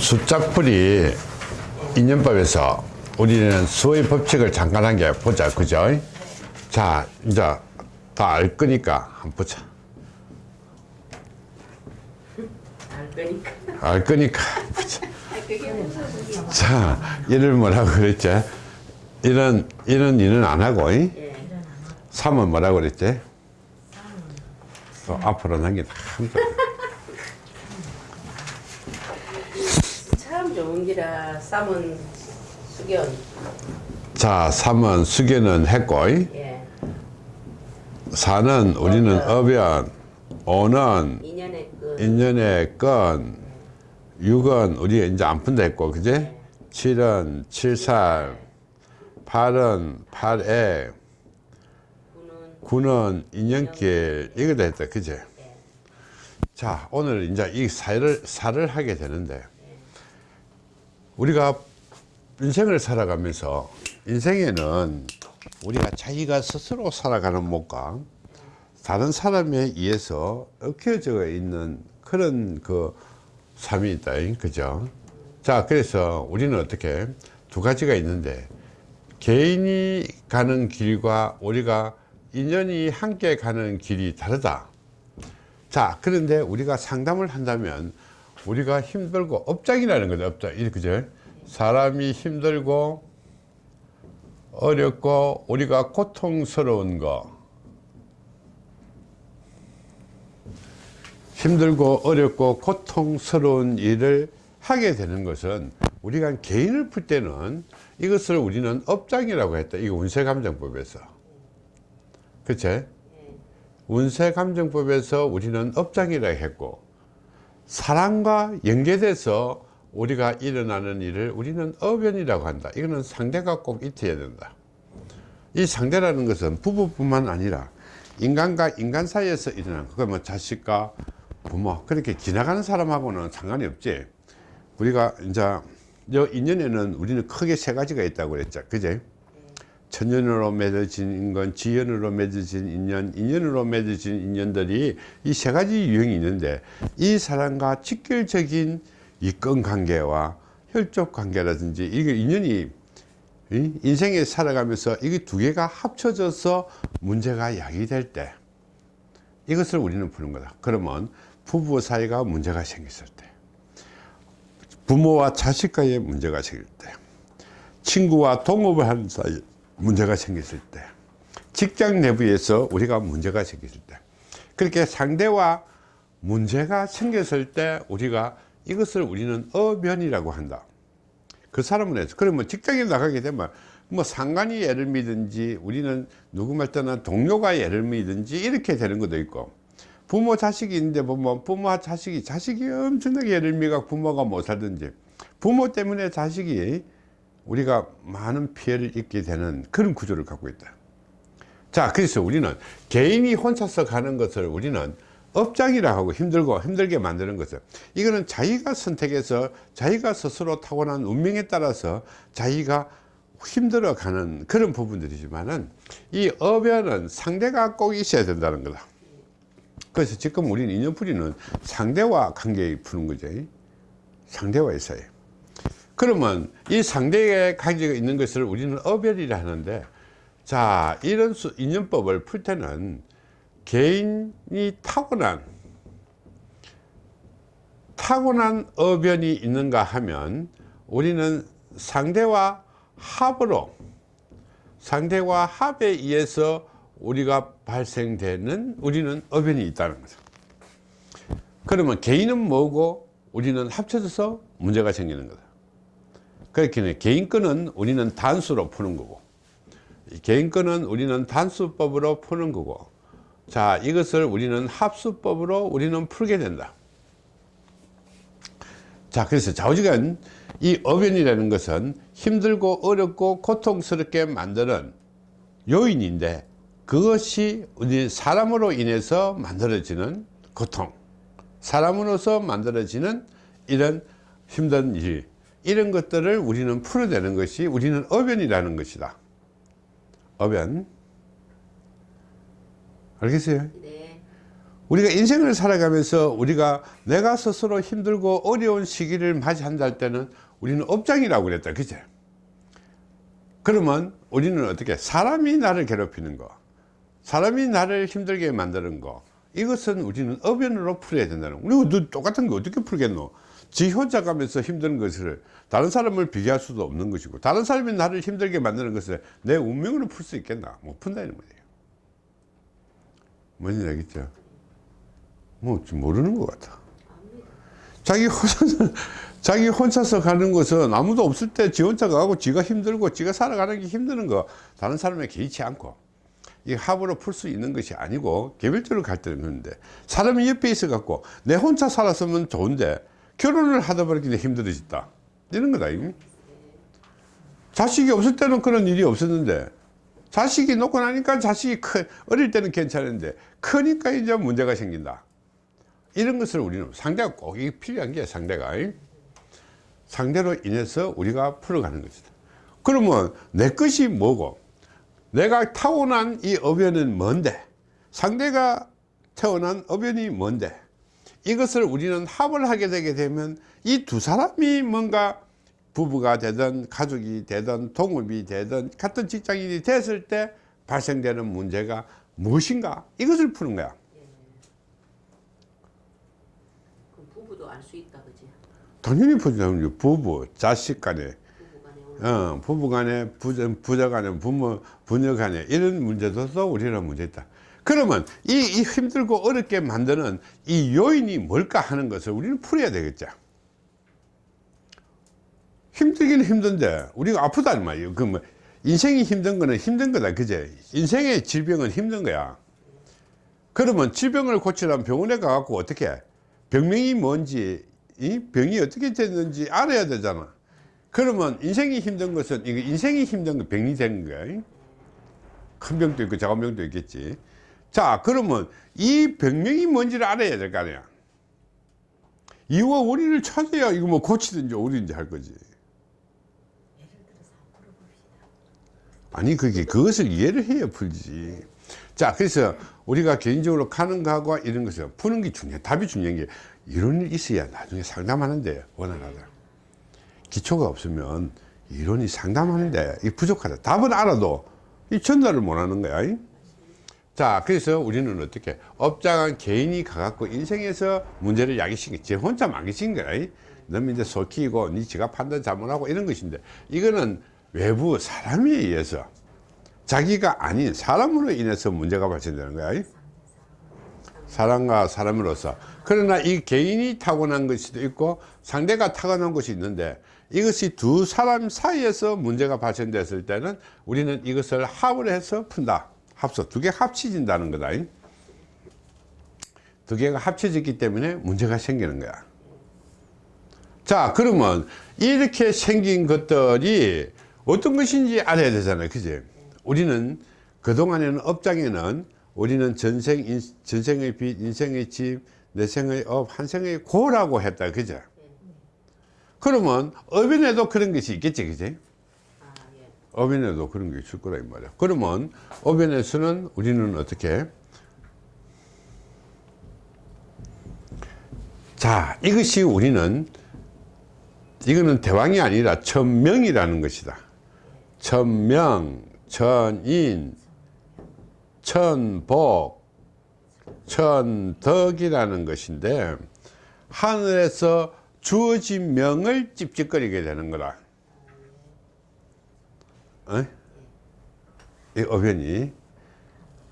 숫자풀이 인연법에서 우리는 수의 법칙을 잠깐 한 게 보자. 그죠? 자 이제 다 알 거니까 한번 보자. 알 거니까. 알 거니까 보자. 자 이를 뭐라고 그랬지? 이런 이런 일은 안 하고 이? 예. 3은 뭐라고 그랬지? 또 앞으로 남기다 참 좋은 기라 쌈은 수견. 자 3은 수계는 했고 이? 예. 4는 우리는 어변. 5는 인연의 건 6은 우리 이제 안 푼다 했고 그제 7은 7살. 8은 8에. 구는 9는 인연길. 이거다 했다 그제 자 오늘 이제 이 사를 사를 하게 되는데 우리가 인생을 살아가면서 인생에는 우리가 자기가 스스로 살아가는 못과 다른 사람에 의해서 얽혀져 있는 그런 그 삶이 있다 그죠? 자 그래서 우리는 어떻게 두 가지가 있는데 개인이 가는 길과 우리가 인연이 함께 가는 길이 다르다. 자 그런데 우리가 상담을 한다면 우리가 힘들고 업장이라는 거죠 업장. 이 그죠 사람이 힘들고 어렵고 우리가 고통스러운 거. 힘들고 어렵고 고통스러운 일을 하게 되는 것은 우리가 개인을 풀 때는 이것을 우리는 업장이라고 했다. 이거 운세감정법에서. 그치? 운세감정법에서 우리는 업장이라고 했고 사람과 연계돼서 우리가 일어나는 일을 우리는 어변이라고 한다. 이거는 상대가 꼭 있어야 된다. 이 상대라는 것은 부부뿐만 아니라 인간과 인간 사이에서 일어나는 그거 뭐 자식과 부모 그렇게 지나가는 사람하고는 상관이 없지. 우리가 이제 여 인연에는 우리는 크게 세 가지가 있다고 그랬죠. 그제? 천연으로 맺어진 인건 지연으로 맺어진 인연 인연으로 맺어진 인연들이 이 세 가지 유형이 있는데 이 사람과 직결적인 이권 관계와 혈족 관계라든지 이게 인연이 이 인생에 살아가면서 이게 두 개가 합쳐져서 문제가 야기될 때 이것을 우리는 푸는 거다. 그러면 부부 사이가 문제가 생겼을 때 부모와 자식과의 문제가 생길 때 친구와 동업을 하는 사이 문제가 생겼을 때 직장 내부에서 우리가 문제가 생겼을 때 그렇게 상대와 문제가 생겼을 때 우리가 이것을 우리는 어변이라고 한다. 그 사람은 해서 그러면 직장에 나가게 되면 뭐 상관이 예를 믿든지 우리는 누구 말 때는 동료가 예를 믿든지 이렇게 되는 것도 있고 부모 자식이 있는데 보면 부모와 자식이 자식이 엄청나게 예를 믿어 부모가 못 살든지 부모 때문에 자식이 우리가 많은 피해를 입게 되는 그런 구조를 갖고 있다. 자 그래서 우리는 개인이 혼자서 가는 것을 우리는 업장이라 하고 힘들고 힘들게 만드는 것을. 이거는 자기가 선택해서 자기가 스스로 타고난 운명에 따라서 자기가 힘들어 가는 그런 부분들이지만은 이 업에는 상대가 꼭 있어야 된다는 거다. 그래서 지금 우리는 인연풀이는 상대와 관계 푸는 거죠. 상대와 있어요 그러면 이 상대의 관계가 있는 것을 우리는 어별이라 하는데 자 이런 수, 인연법을 풀 때는 개인이 타고난 타고난 어변이 있는가 하면 우리는 상대와 합으로 상대와 합에 의해서 우리가 발생되는 우리는 어변이 있다는 거죠. 그러면 개인은 뭐고 우리는 합쳐져서 문제가 생기는 거다. 그렇게 개인권은 우리는 단수로 푸는 거고 개인권은 우리는 단수법으로 푸는 거고 자 이것을 우리는 합수법으로 우리는 풀게 된다. 자 그래서 좌우지간 이 어변이라는 것은 힘들고 어렵고 고통스럽게 만드는 요인인데 그것이 우리 사람으로 인해서 만들어지는 고통 사람으로서 만들어지는 이런 힘든 일 이런 것들을 우리는 풀어내는 것이 우리는 어변이라는 것이다. 어변 알겠어요? 네. 우리가 인생을 살아가면서 우리가 내가 스스로 힘들고 어려운 시기를 맞이한다 할 때는 우리는 업장이라고 그랬다. 그제? 그러면 우리는 어떻게? 사람이 나를 괴롭히는 거 사람이 나를 힘들게 만드는 거 이것은 우리는 어변으로 풀어야 된다는 거. 우리가 너 똑같은 거 어떻게 풀겠노? 지 혼자 가면서 힘든 것을 다른 사람을 비교할 수도 없는 것이고 다른 사람이 나를 힘들게 만드는 것을 내 운명으로 풀 수 있겠나? 못 푼다는 거예요 뭔지 알겠죠? 뭐좀 모르는 것 같아. 자기 혼자서 자기 혼자서 가는 것은 아무도 없을 때 지 혼자 가고 지가 힘들고 지가 살아가는 게 힘드는 거 다른 사람에 개의치 않고 이 합으로 풀 수 있는 것이 아니고 개별적으로 갈 때는 그런데 사람이 옆에 있어 갖고 내 혼자 살았으면 좋은데 결혼을 하다 보니까 힘들어졌다. 이런 거다 이. 자식이 없을 때는 그런 일이 없었는데 자식이 놓고 나니까 자식이 크, 어릴 때는 괜찮은데 크니까 이제 문제가 생긴다. 이런 것을 우리는 상대가 꼭 필요한 게 상대가 이. 상대로 인해서 우리가 풀어가는 것이다. 그러면 내 것이 뭐고? 내가 타고난 이 어변은 뭔데? 상대가 태어난 어변이 뭔데? 이것을 우리는 합을 하게 되게 되면 이 두 사람이 뭔가 부부가 되든 가족이 되든 동업이 되든 같은 직장인이 됐을 때 발생되는 문제가 무엇인가? 이것을 푸는 거야. 그럼 부부도 알 수 있다 그지? 당연히 부자는 부부 자식 간에. 부부간에 오는 어, 부부 간에 부자, 부자 간에 부모 부녀 간에 이런 문제도 또 우리는 문제 있다. 그러면 이, 이 힘들고 어렵게 만드는 이 요인이 뭘까 하는 것을 우리는 풀어야 되겠죠 힘들기는 힘든데 우리가 아프다는 말이에요. 그 뭐 인생이 힘든 거는 힘든 거다 그제? 인생의 질병은 힘든 거야. 그러면 질병을 고치려면 병원에 가갖고 어떻게 해? 병명이 뭔지 이 병이 어떻게 됐는지 알아야 되잖아. 그러면 인생이 힘든 것은 이거 인생이 힘든 거 병이 된 거야 큰 병도 있고 작은 병도 있겠지. 자 그러면 이 병명이 뭔지를 알아야 될 거 아니야. 이와 원인을 찾아야 이거 뭐 고치든지 오든지 할 거지 아니 그게 그것을 이해를 해야 풀지 자 그래서 우리가 개인적으로 거하고 이런 것을 푸는 게 중요해 답이 중요한 게 이론이 있어야 나중에 상담하는데 원활하다 기초가 없으면 이론이 상담하는데 이 부족하다 답은 알아도 이 전달을 못 하는 거야 이? 자 그래서 우리는 어떻게 업장한 개인이 가갖고 인생에서 문제를 야기시킨 제 혼자 망기신 거야 이? 너무 이제 속히고 니 지가 판단 잘못하고 이런 것인데 이거는 외부 사람에 의해서 자기가 아닌 사람으로 인해서 문제가 발생되는 거야. 이? 사람과 사람으로서. 그러나 이 개인이 타고난 것이 있고 상대가 타고난 것이 있는데 이것이 두 사람 사이에서 문제가 발생됐을 때는 우리는 이것을 합을 해서 푼다. 합서 두 개 합쳐진다는 거다. 두 개가 합쳐졌기 때문에 문제가 생기는 거야. 자 그러면 이렇게 생긴 것들이 어떤 것인지 알아야 되잖아요 그지 우리는 그동안에는 업장에는 우리는 전생, 인, 전생의 빚, 인생의 집, 내 생의 업, 한 생의 고라고 했다. 그죠? 그러면 업인에도 그런 것이 있겠지. 그지? 업인에도 그런 게 있을 거라 이 말이야. 그러면 업인에서는 우리는 어떻게? 자, 이것이 우리는 이거는 대왕이 아니라 천명이라는 것이다. 천명, 천인, 천복, 천덕이라는 것인데 하늘에서 주어진 명을 찝찝거리게 되는 거라. 어? 이 어변이.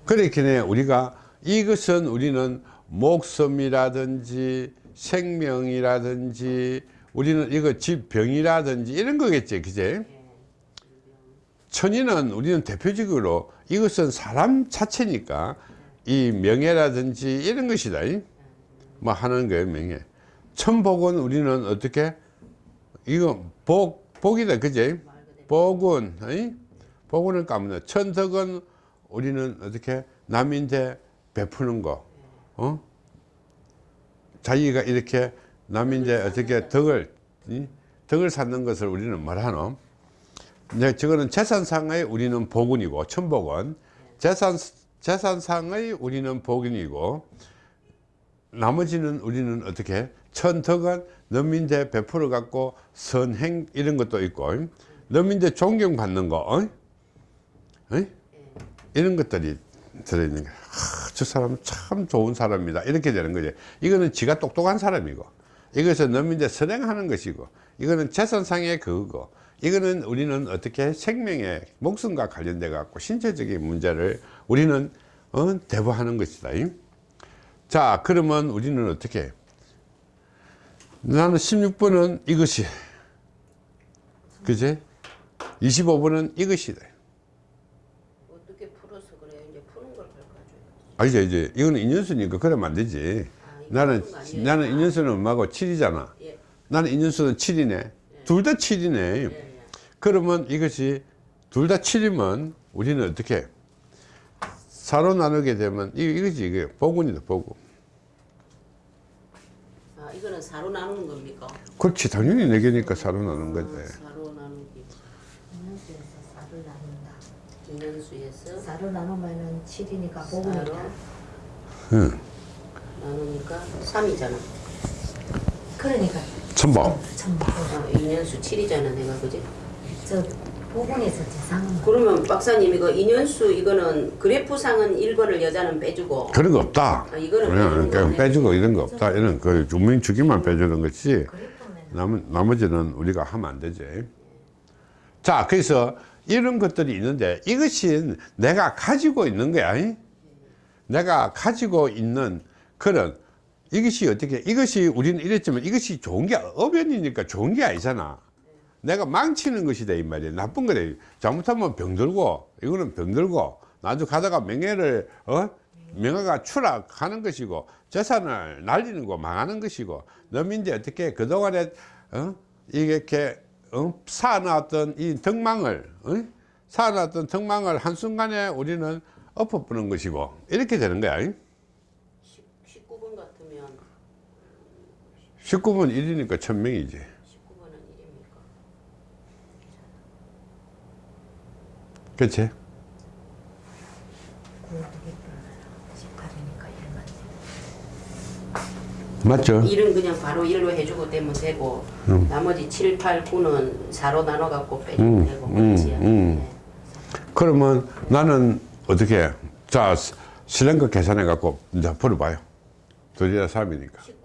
그렇게 우리가 이것은 우리는 목숨이라든지 생명이라든지 우리는 이거 집병이라든지 이런 거겠지, 그제? 천인은 우리는 대표적으로 이것은 사람 자체니까 이 명예라든지 이런 것이다. 이? 뭐 하는 거예요, 명예. 천복은 우리는 어떻게? 이거 복, 복이다, 그제? 복은, 이? 복은 까먹는 천덕은 우리는 어떻게? 남인데 베푸는 거, 어? 자기가 이렇게 남인데 어떻게 덕을, 이? 덕을 쌓는 것을 우리는 말하노? 네, 저거는 재산상의 우리는 복운이고 천복은. 재산 재산상의 우리는 복운이고 나머지는 우리는 어떻게? 천덕은 너민대 베풀어 갖고 선행 이런 것도 있고 너민대 존경받는 거 어? 어? 이런 것들이 들어있는 거야 하, 저 사람은 참 좋은 사람이다. 이렇게 되는 거지. 이거는 지가 똑똑한 사람이고 이것은 너민대 선행하는 것이고 이거는 재산상의 그거고 이거는 우리는 어떻게 생명의 목숨과 관련돼 갖고 신체적인 문제를 우리는 어, 대부하는 것이다 자 그러면 우리는 어떻게 해? 나는 16번은 이것이 그제 25번은 이것이다 어떻게 풀어서 그래요? 이제 푸는 걸 가르쳐줘요. 아 이제 이제 이거는 인연수니까 그러면 안 되지 나는? 나는 인연수는 엄마고 7이잖아 예. 나는 인연수는 7이네 둘 다 7이네 예, 예. 그러면 이것이 둘 다 7이면 우리는 어떻게 사로 나누게 되면 이, 이것이 이게 복운이다 복운 아, 이거는 사로 나누는 겁니까? 그렇지 당연히 네 개니까 사로 나누는 거지 아, 사로 나누기. 인연수에서 사를 나눈다. 인연수에서 사를 나누면은 7이니까 사로 복음이다. 응. 나누니까 3이잖아. 그러니까 천복 참 아, 인연수 7이잖아, 내가 그지? 저 복음에서 재상은 그러면 박사님 이거 인연수 이거는 그래프상은 1번을 여자는 빼주고. 그런 거 없다. 아, 이거는 그냥, 그냥. 빼주고 이런 거 없다. 이런 그 주민 주기만 빼주는 것이 그래프면 남, 나머지는 우리가 하면 안 되지. 자 그래서 이런 것들이 있는데 이것이 내가 가지고 있는 거야. 이? 내가 가지고 있는 그런 이것이 어떻게 이것이 우리는 이랬지만 이것이 좋은 게 어변이니까 좋은 게 아니잖아. 내가 망치는 것이다 이 말이야. 나쁜 거래. 잘못하면 병들고 이거는 병들고 나중 가다가 명예를 어? 명예가 추락하는 것이고 재산을 날리는 거 망하는 것이고 너민데 어떻게 그동안에 어? 이렇게 어? 쌓아놨던 이 덕망을 어? 쌓아놨던 덕망을 한순간에 우리는 엎어부는 것이고 이렇게 되는 거야 19번 같으면 19분 1이니까 천명이지 19번은 1입니까? 그치? 어떻게 18이니까 1만 맞죠? 1은 그냥 바로 1로 해주고 되면 되고 나머지 7, 8, 9는 4로 나눠갖고 빼주면 음, 되고 음, 그렇지 음. 그러면 나는 어떻게 해? 자 실행과 계산해 갖고 이제 풀어봐요 둘이나 3이니까 19번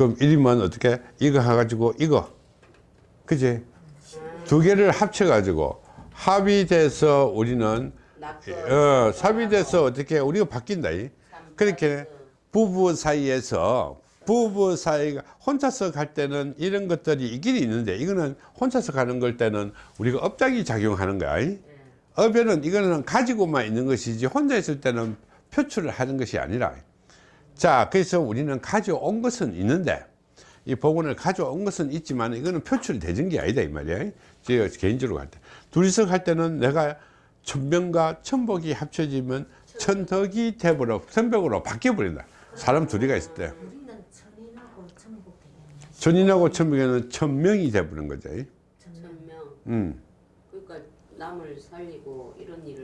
그럼 1이면 어떻게 이거 해가지고 이거. 그지? 두 개를 합쳐 가지고 합이 돼서 우리는 어, 합이 돼서 어떻게 우리가 바뀐다 이. 그렇게 부부 사이에서 부부 사이가 혼자서 갈 때는 이런 것들이 있긴 있는데 이거는 혼자서 가는 걸 때는 우리가 업장이 작용하는 거야 이. 업에는 이거는 가지고만 있는 것이지 혼자 있을 때는 표출을 하는 것이 아니라 자 그래서 우리는 가져온 것은 있는데 이 복원을 가져온 것은 있지만 이거는 표출이 되는 게 아니다 이 말이야. 제가 개인적으로 갈 때. 둘이서 갈 때는 내가 천병과 천복이 합쳐지면 천덕이 돼버려 천벽으로 바뀌어 버린다. 사람 둘이가 있을 때. 우리는 천인하고 천복 되겠네. 천인하고 천명에는 천명이 돼버린 거죠 천명. 음. 그러니까 남을 살리고 이런 일을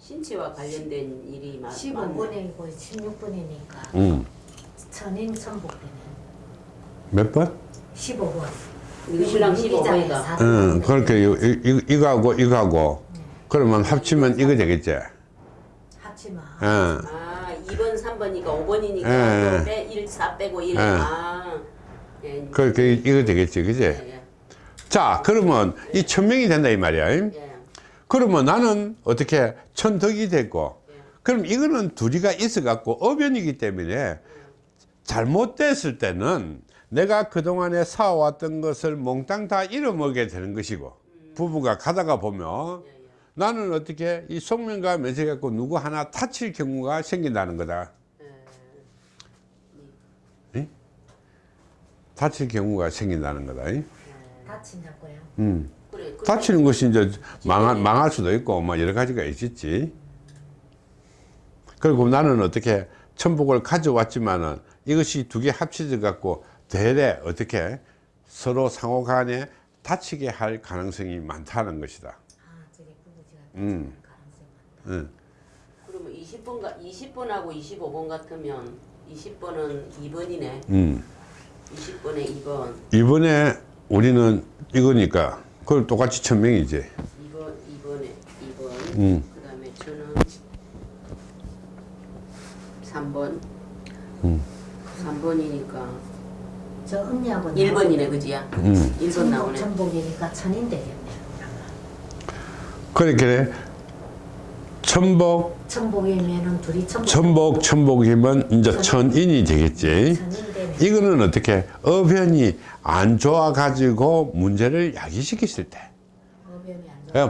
신체와 관련된 일이 많, 많네 15분이고 16분이니까 음. 천인 천복 되네. 몇 번? 15분. 이거 신랑 15번이다 응, 그렇게 이, 이, 이거하고 이거하고 그러면 합치면 이거 되겠지 합치면 응. 아 2번 3번이니까 5번이니까 예. 또 빼, 1, 4 빼고 1 예. 아. 예, 그렇게 이거 되겠지 그지 예, 예. 자 그러면 이 천명이 된다 이 말이야 예. 그러면 나는 어떻게 천덕이 됐고 그럼 이거는 둘이가 있어 갖고 어변이기 때문에 잘못됐을 때는 내가 그동안에 사왔던 것을 몽땅 다 잃어먹게 되는 것이고 부부가 가다가 보면 나는 어떻게 이 속면과 면세 갖고 누구 하나 다칠 경우가 생긴다는 거다 응? 다칠 경우가 생긴다는 거다 응? 다친다고요. 음. 다치는 것이 이제 망할, 망할 수도 있고 뭐 여러 가지가 있겠지 그리고 나는 어떻게 천복을 가져왔지만은 이것이 두 개 합쳐져 갖고 대래 어떻게 서로 상호 간에 다치게 할 가능성이 많다는 것이다 아, 저게 부부지가 음. 가능성 많다. 응. 그러면 20번, 20번하고 25번 같으면 20번은 2번이네. 음. 20번에 2번. 이번에 우리는 이거니까 그걸 똑같이 천명이지 2번, 2번에 2번. 음. 그 다음에 저는 3번. 음. 3번이니까 저 언니하고 1번이네, 그지야? 음. 1번 천복 나오네. 천복이니까 천인 되겠네. 그렇게 천복 천복이면은 둘이 천복. 천복 천복이면 이제 천인이 되겠지 천인. 이거는 어떻게 어변이 안 좋아 가지고 문제를 야기시켰을 때.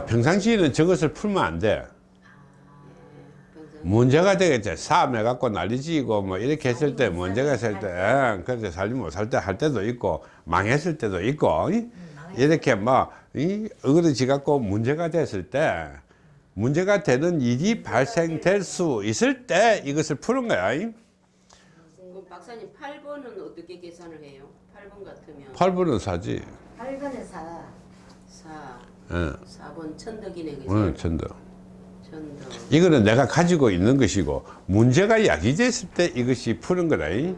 평상시에는 저것을 풀면 안돼. 문제가 되겠지 싸움해 갖고 난리지고 뭐 이렇게 했을 때 문제가 있을 때 예, 그래서 살지 못할 때할 때도 있고 망했을 때도 있고 이? 이렇게 뭐 이, 어그러지 갖고 문제가 됐을 때 문제가 되는 일이 발생될 수 있을 때 이것을 푸는 거야 박사님 8번은 어떻게 계산을 해요? 8번 같으면 8분은 사지 8번에 사. 4, 예. 4번 천덕이네, 그지? 어, 천도 천덕. 이거는 내가 가지고 있는 것이고 문제가 야기됐을 때 이것이 푸는 거다 이? 나는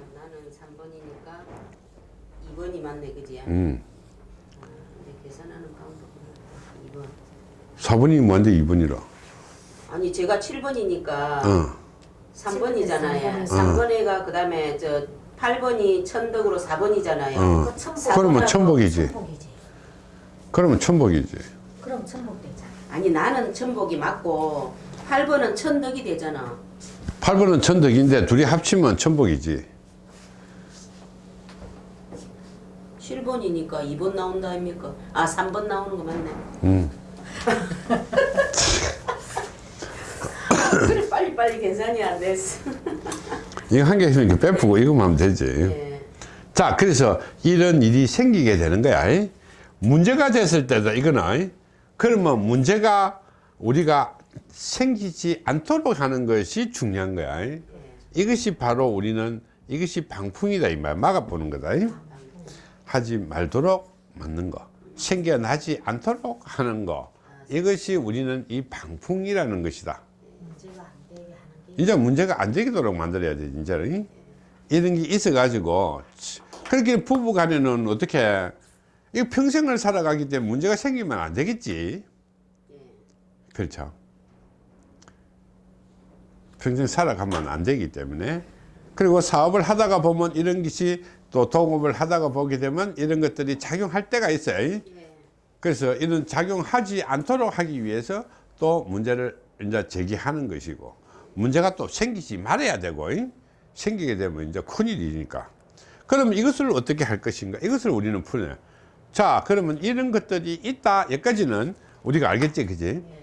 3번이니까 2번이 맞네, 그지야? 음. 아, 계산하는 방법은 2번. 4분이 뭔데 2분이라 아니 제가 7번이니까 어. 3번이잖아요. 어. 3번에가 그 다음에 저 8번이 천덕으로 4번이잖아요. 어. 그 천복. 그러면 천복이지 천복이지. 그러면 천복이지 그럼 천복 되잖아. 아니 나는 천복이 맞고 8번은 천덕이 되잖아. 8번은 천덕인데 둘이 합치면 천복이지 7번이니까 2번 나온다 아닙니까? 아 3번 나오는 거 맞네. 음. 그래 빨리 빨리 계산이 안 됐어. 이거 한 개씩 이렇게 빼푸고 이거만 하면 되지 예. 자 그래서 이런 일이 생기게 되는 거야 이? 문제가 됐을 때도 이거는 이? 그러면 문제가 우리가 생기지 않도록 하는 것이 중요한 거야 이? 이것이 바로 우리는 이것이 방풍이다 이 말 막아보는 거다 이? 하지 말도록 맞는 거 생겨나지 않도록 하는 거 이것이 우리는 이 방풍이라는 것이다 문제가 안 되게 하는 게. 이제 문제가 안 되도록 만들어야 돼 이제는 이런 게 있어 가지고 그렇게 부부 간에는 어떻게 이 평생을 살아가기 때문에 문제가 생기면 안 되겠지. 예. 그렇죠. 평생 살아가면 안 되기 때문에. 그리고 사업을 하다가 보면 이런 것이 또 동업을 하다가 보게 되면 이런 것들이 작용할 때가 있어요. 예. 그래서 이런 작용하지 않도록 하기 위해서 또 문제를 이제 제기하는 것이고 문제가 또 생기지 말아야 되고 이? 생기게 되면 이제 큰일이니까. 그럼 이것을 어떻게 할 것인가? 이것을 우리는 풀어요. 자 그러면 이런 것들이 있다. 여기까지는 우리가 알겠지? 그지? 예.